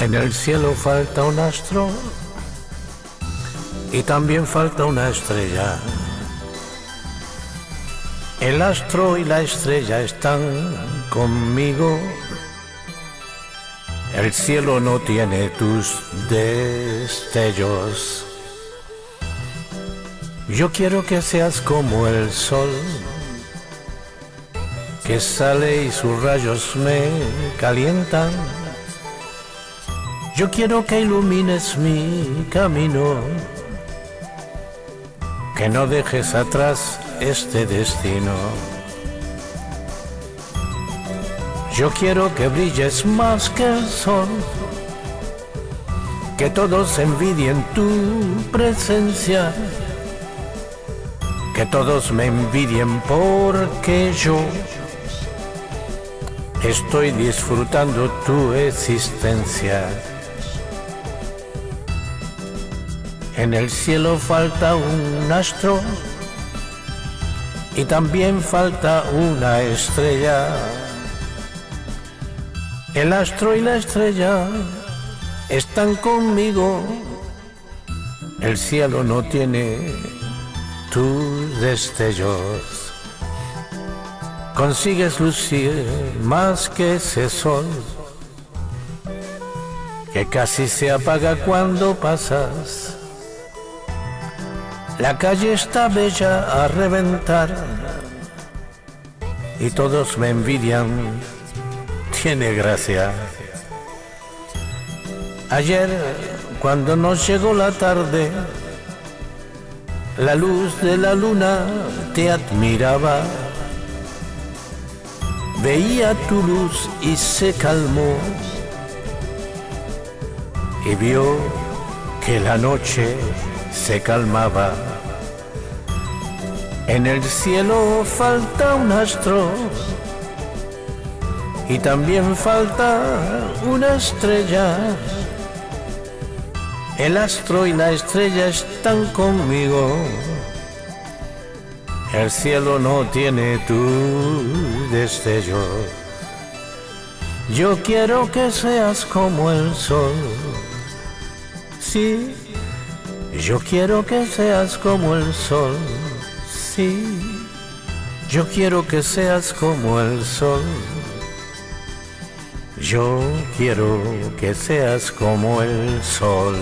En el cielo falta un astro y también falta una estrella. El astro y la estrella están conmigo. El cielo no tiene tus destellos. Yo quiero que seas como el sol, que sale y sus rayos me calientan. Yo quiero que ilumines mi camino, que no dejes atrás este destino. Yo quiero que brilles más que el sol, que todos envidien tu presencia, que todos me envidien porque yo estoy disfrutando tu existencia. En el cielo falta un astro y también falta una estrella. El astro y la estrella están conmigo. El cielo no tiene tus destellos. Consigues lucir más que ese sol que casi se apaga cuando pasas. La calle está bella a reventar y todos me envidian. Tiene gracia. Ayer, cuando nos llegó la tarde, la luz de la luna te admiraba. Veía tu luz y se calmó y vio que la noche se calmaba. En el cielo falta un astro y también falta una estrella. El astro y la estrella están conmigo. El cielo no tiene tu destello. Yo quiero que seas como el sol. Sí, yo quiero que seas como el sol sí. Yo quiero que seas como el sol. Yo quiero que seas como el sol.